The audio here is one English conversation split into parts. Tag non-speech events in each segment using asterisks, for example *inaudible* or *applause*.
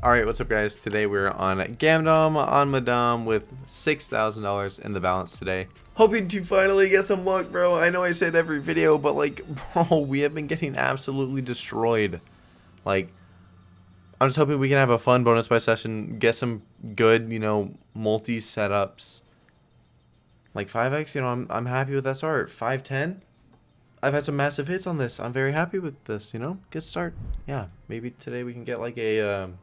Alright, what's up guys? Today we're on Gamdom on Madame with $6,000 in the balance today. Hoping to finally get some luck, bro. I know I said every video, but like, *laughs* bro, we have been getting absolutely destroyed. Like, I'm just hoping we can have a fun bonus buy session, get some good, you know, multi setups. Like 5x, you know, I'm, I'm happy with that start. 510? I've had some massive hits on this. I'm very happy with this, you know? Good start. Yeah, maybe today we can get like a, um,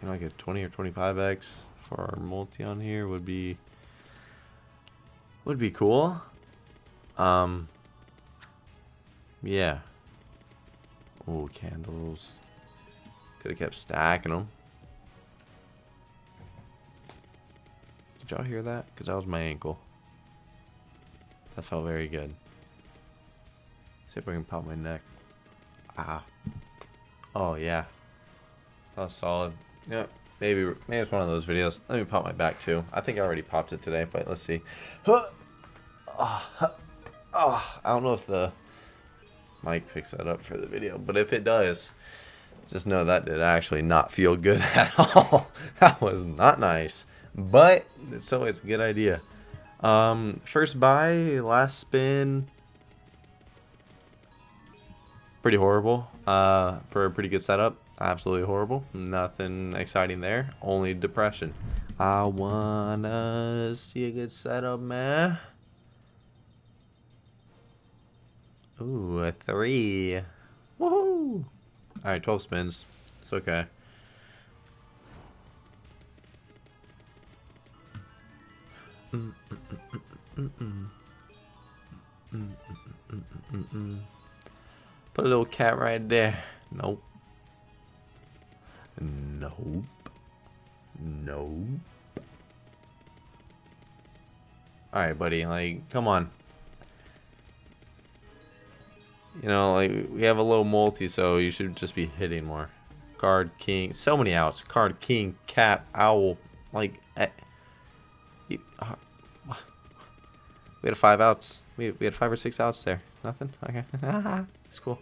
you know, like a 20 or 25x for our multi on here would be, would be cool. Um, yeah. Oh, candles. Could have kept stacking them. Did y'all hear that? Because that was my ankle. That felt very good. See if I can pop my neck. Ah. Oh, yeah. That was solid. Yeah, maybe maybe it's one of those videos. Let me pop my back, too. I think I already popped it today, but let's see. Oh, I don't know if the mic picks that up for the video, but if it does, just know that did actually not feel good *laughs* at all. that was not nice, but it's always a good idea. Um, first buy, last spin, pretty horrible uh, for a pretty good setup. Absolutely horrible. Nothing exciting there. Only depression. I wanna see a good setup, man. Ooh, a three. Woohoo! Alright, 12 spins. It's okay. Mm -mm -mm Put a little cat right there. Nope. Nope. Nope. Alright, buddy. Like, come on. You know, like, we have a low multi, so you should just be hitting more. Card, king. So many outs. Card, king, cat, owl. Like, eh. You, uh, we had five outs. We, we had five or six outs there. Nothing? Okay. *laughs* It's cool.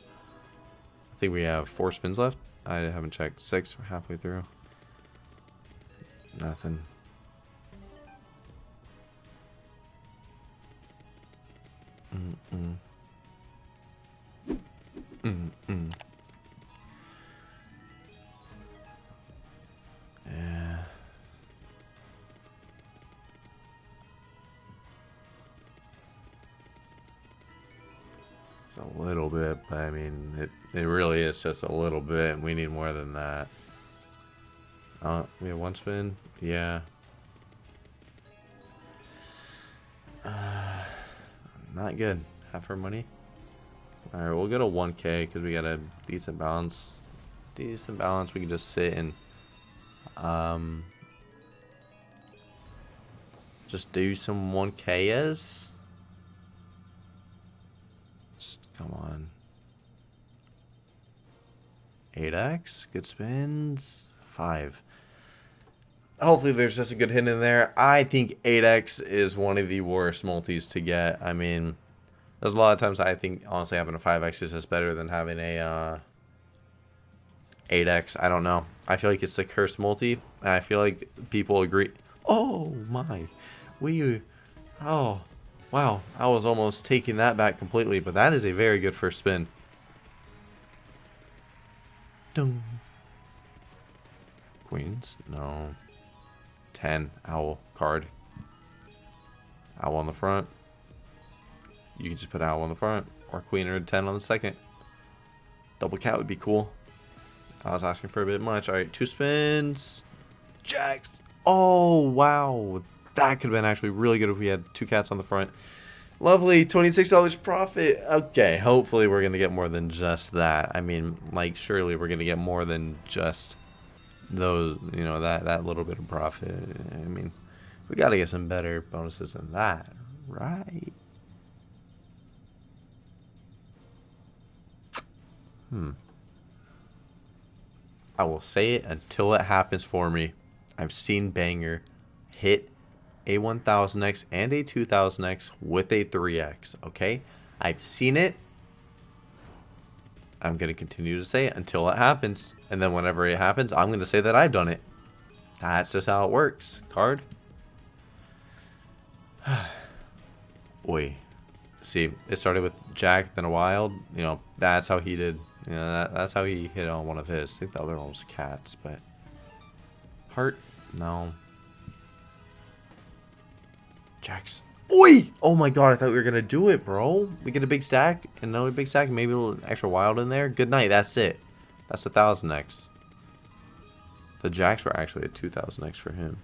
I think we have four spins left. I haven't checked. Six. We're halfway through. Nothing. Mm -mm. A little bit, but I mean, it, it really is just a little bit. And we need more than that. Uh, we have one spin? Yeah. Uh, not good. Half our money. Alright, we'll get a 1k because we got a decent balance. Decent balance. We can just sit and um, just do some 1ks. Come on. 8x. Good spins. 5. Hopefully there's just a good hit in there. I think 8x is one of the worst multis to get. I mean... There's a lot of times I think, honestly, having a 5x is just better than having a uh, 8x. I don't know. I feel like it's the cursed multi. I feel like people agree. Oh, my. We... Oh, wow. I was almost taking that back completely. But that is a very good first spin. Dung. Queens? No. 10. Owl. Card. Owl on the front. You can just put owl on the front or queen or 10 on the second. Double cat would be cool. I was asking for a bit much. All right, two spins. Jacks. Oh, wow. That could have been actually really good if we had two cats on the front. Lovely, $26 profit. Okay, hopefully we're going to get more than just that. I mean, like, surely we're going to get more than just those, you know, that, that little bit of profit. I mean, we got to get some better bonuses than that, right? Hmm. I will say it until it happens for me. I've seen Banger hit a 1000X and a 2000X with a 3X, okay? I've seen it. I'm going to continue to say it until it happens. And then whenever it happens, I'm going to say that I've done it. That's just how it works. Card. *sighs* Oi. See, it started with Jack, then a Wild. You know, that's how he did. You know, that, that's how he hit on one of his. I think the other one was Cats, but... Heart? No. Jack's Oi! Oh my god, I thought we were gonna do it, bro. We get a big stack, another big stack, maybe a little extra wild in there. Good night, that's it. That's a thousand X. The jacks were actually a two thousand X for him.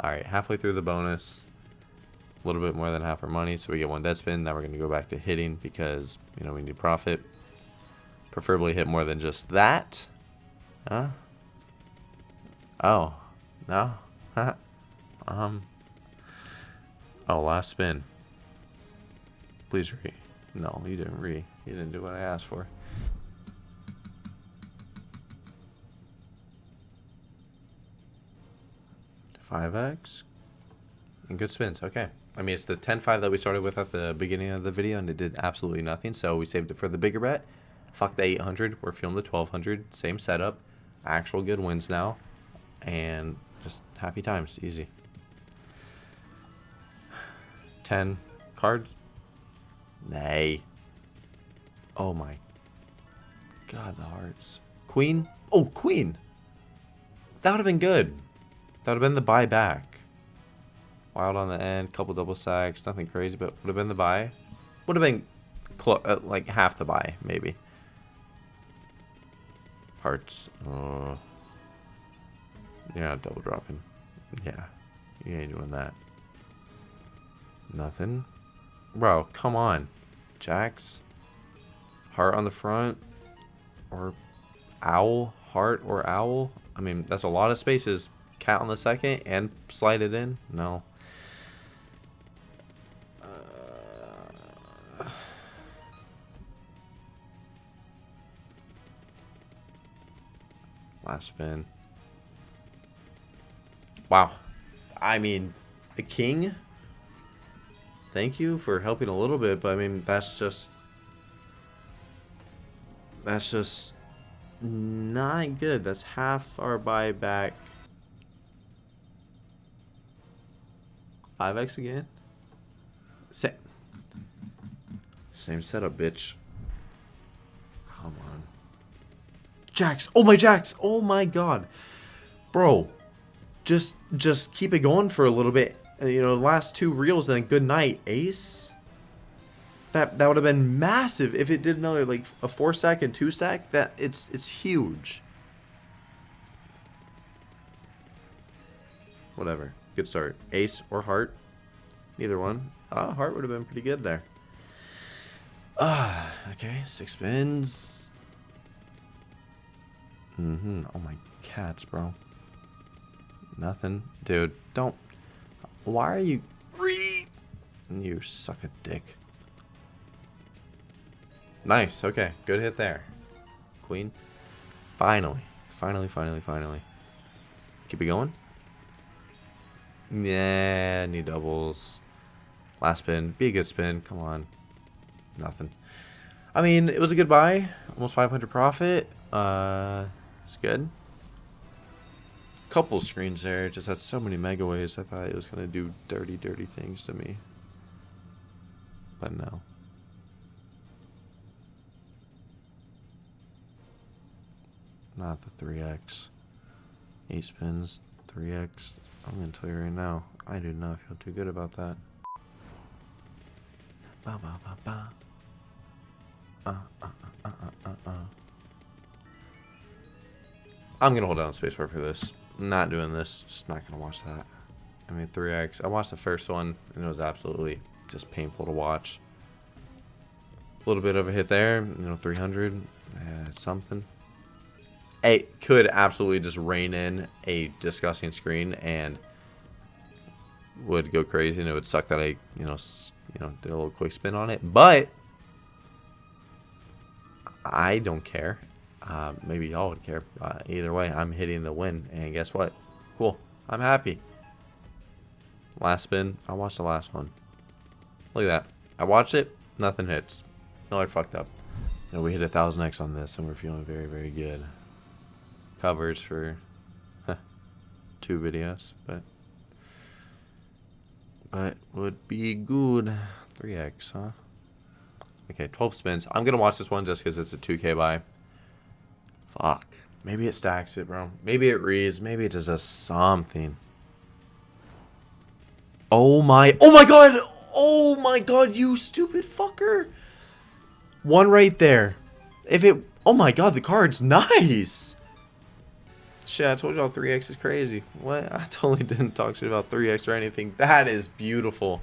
Alright, halfway through the bonus. A little bit more than half our money, so we get one dead spin. Now we're gonna go back to hitting because you know we need profit. Preferably hit more than just that. Huh? Oh. No? *laughs* um. Oh, last spin. Please re. No, you didn't re. You didn't do what I asked for. Five X. And good spins. Okay. I mean, it's the 10-5 that we started with at the beginning of the video, and it did absolutely nothing. So we saved it for the bigger bet. Fuck the 800. We're feeling the 1200. Same setup. Actual good wins now. And just happy times, easy. 10 cards? Nay. Oh my god, the hearts. Queen? Oh, queen! That would have been good. That would have been the buy back. Wild on the end, couple double sacks, nothing crazy, but would have been the buy. Would have been uh, like half the buy, maybe. Hearts. Uh, you're not double dropping. Yeah. You ain't doing that. Nothing. Bro, come on. Jacks. Heart on the front. Or owl. Heart or owl. I mean, that's a lot of spaces. Cat on the second and slide it in. No. Uh, last spin. Wow. I mean, the king, thank you for helping a little bit, but I mean, that's just, that's just not good. That's half our buyback. 5x again? Same. Same setup, bitch. Come on. Jacks. Oh my Jacks. Oh my god. Bro just just keep it going for a little bit. Uh, you know, last two reels, then good night, ace. That that would have been massive if it did another like a four stack and two stack. That it's it's huge. Whatever. Good start. Ace or heart. Neither one. Ah, heart would have been pretty good there. Ah, okay. Six spins. Mm-hmm. Oh my cats, bro. Nothing. Dude, don't. Why are you. You suck a dick. Nice. Okay. Good hit there. Queen. Finally. Finally, finally, finally. Keep it going. Yeah, need doubles. Last spin. Be a good spin. Come on. Nothing. I mean, it was a good buy. Almost 500 profit. Uh, it's good couple screens there. It just had so many mega waves. I thought it was going to do dirty, dirty things to me. But no. Not the 3x. 8 spins, 3x. I'm going to tell you right now, I do not feel too good about that. Ba ba ba ba. Uh, uh, uh, uh, uh, uh. I'm going to hold down spacebar for this not doing this. Just not going to watch that. I mean, 3X. I watched the first one, and it was absolutely just painful to watch. A little bit of a hit there. You know, 300. Uh, something. It could absolutely just rain in a disgusting screen and would go crazy, and it would suck that I, you know, you know, did a little quick spin on it. But I don't care. Uh, maybe y'all would care. Uh, either way, I'm hitting the win. And guess what? Cool. I'm happy. Last spin. I watched the last one. Look at that. I watched it, nothing hits. No, I fucked up. And we hit a thousand X on this, and we're feeling very, very good. Covers for huh, two videos, but but would be good. 3x, huh? Okay, 12 spins. I'm gonna watch this one just because it's a 2k buy. Fuck. Maybe it stacks it, bro. Maybe it reads. Maybe it does something. Oh my. Oh my god. Oh my god, you stupid fucker. One right there. If it... Oh my god, the card's *laughs* nice. Shit, I told y'all 3x is crazy. What? I *laughs* totally didn't talk shit about 3x or anything. That is beautiful.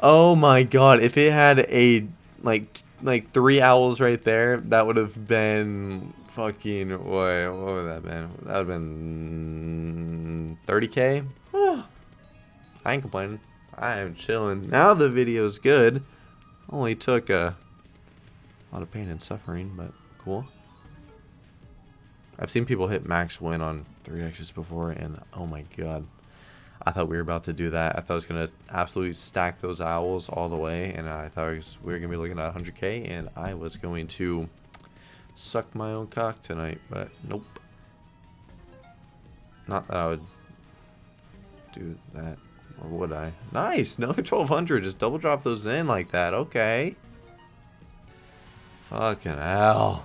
Oh my god, if it had a... Like, like three owls right there, that would have been fucking... What, what would that been? That would have been... 30k? Oh, *sighs* I ain't complaining. I am chilling. Now the video's good. Only took a lot of pain and suffering, but cool. I've seen people hit max win on 3x's before, and oh my god. I thought we were about to do that. I thought I was going to absolutely stack those owls all the way, and I thought we were going to be looking at 100k, and I was going to suck my own cock tonight, but nope. Not that I would do that or would I? Nice! Another 1200. Just double drop those in like that. Okay. Fucking hell.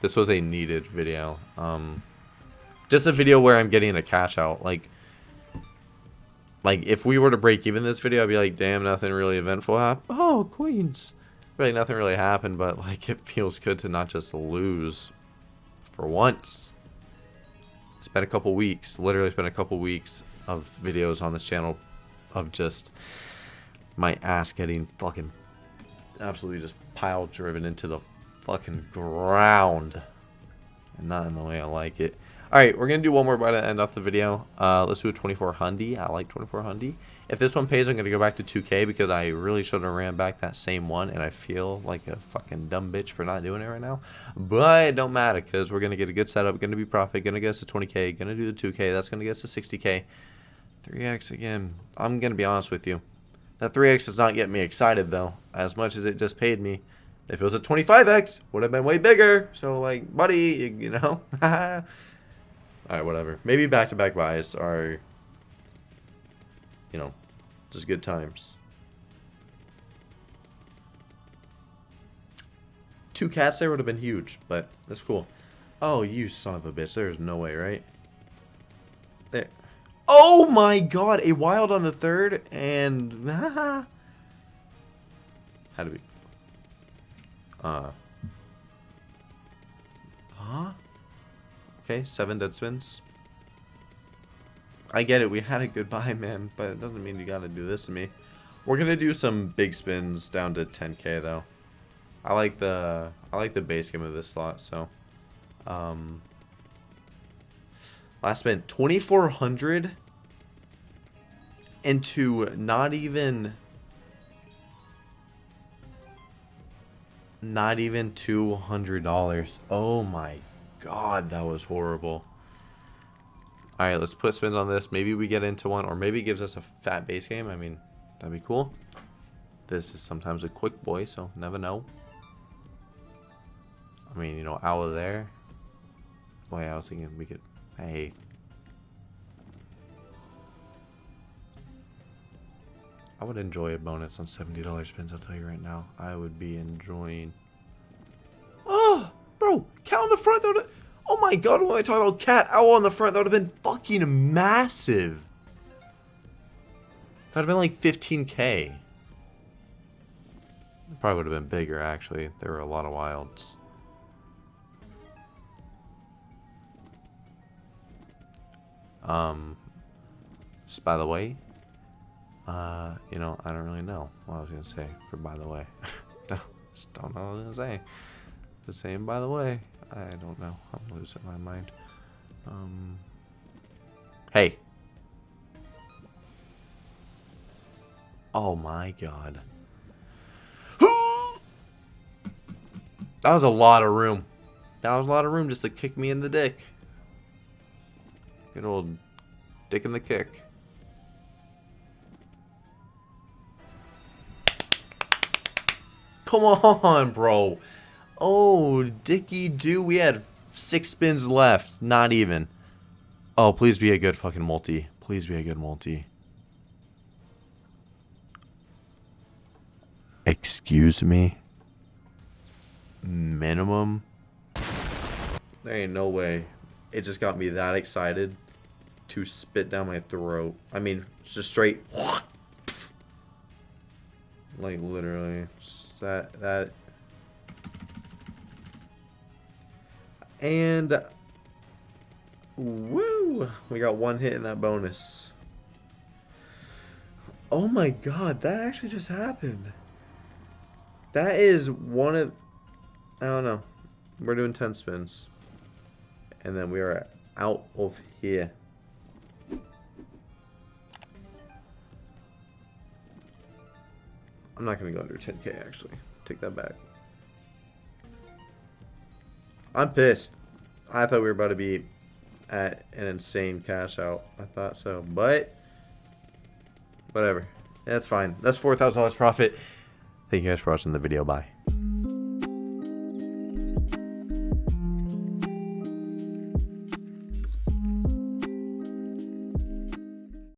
This was a needed video. Um, just a video where I'm getting a cash out. Like, like if we were to break even this video, I'd be like, damn, nothing really eventful happened. Oh, queens. Really, nothing really happened, but like it feels good to not just lose for once. It's been a couple weeks. Literally, it's been a couple weeks of videos on this channel of just my ass getting fucking absolutely just pile driven into the fucking ground. And not in the way I like it. Alright, we're going to do one more by to end off the video. Uh, let's do a 24 Hundy. I like 24 Hundy. If this one pays, I'm going to go back to 2K because I really should have ran back that same one. And I feel like a fucking dumb bitch for not doing it right now. But it don't matter because we're going to get a good setup. Going to be profit. Going to get us to 20K. Going to do the 2K. That's going to get us to 60K. 3X again. I'm going to be honest with you. That 3X does not get me excited though. As much as it just paid me. If it was a 25X, would have been way bigger. So like, buddy, you, you know. *laughs* Alright, whatever. Maybe back-to-back -back buys are, you know, just good times. Two cats there would have been huge, but that's cool. Oh, you son of a bitch. There's no way, right? There. Oh my god, a wild on the third, and... How do we... Uh... Huh? Okay, seven dead spins. I get it, we had a goodbye, man, but it doesn't mean you gotta do this to me. We're gonna do some big spins down to 10k though. I like the I like the base game of this slot, so um last spin 2400 into not even not even $200. Oh my god, that was horrible. Alright, let's put spins on this. Maybe we get into one, or maybe gives us a fat base game. I mean, that'd be cool. This is sometimes a quick boy, so never know. I mean, you know, out of there. Boy, I was thinking we could... Hey. I would enjoy a bonus on $70 spins, I'll tell you right now. I would be enjoying... Oh! Bro, Count on the front, though. Oh my god, when I talk about cat owl on the front, that would have been fucking massive. That would have been like 15k. It probably would have been bigger, actually. There were a lot of wilds. Um, just by the way, uh, you know, I don't really know what I was going to say for by the way. *laughs* just don't know what I was going to say. The same by the way. I don't know. I'm losing my mind. Um, hey. Oh my god. *gasps* that was a lot of room. That was a lot of room just to kick me in the dick. Good old dick in the kick. Come on, bro. Oh, Dicky do. We had six spins left. Not even. Oh, please be a good fucking multi. Please be a good multi. Excuse me? Minimum? There ain't no way. It just got me that excited to spit down my throat. I mean, just straight. Like, literally. That, that. And. Woo! We got one hit in that bonus. Oh my god, that actually just happened. That is one of... I don't know. We're doing 10 spins. And then we are out of here. I'm not going to go under 10k, actually. Take that back. I'm pissed. I thought we were about to be at an insane cash out. I thought so. But, whatever. That's fine. That's $4,000 profit. Thank you guys for watching the video. Bye.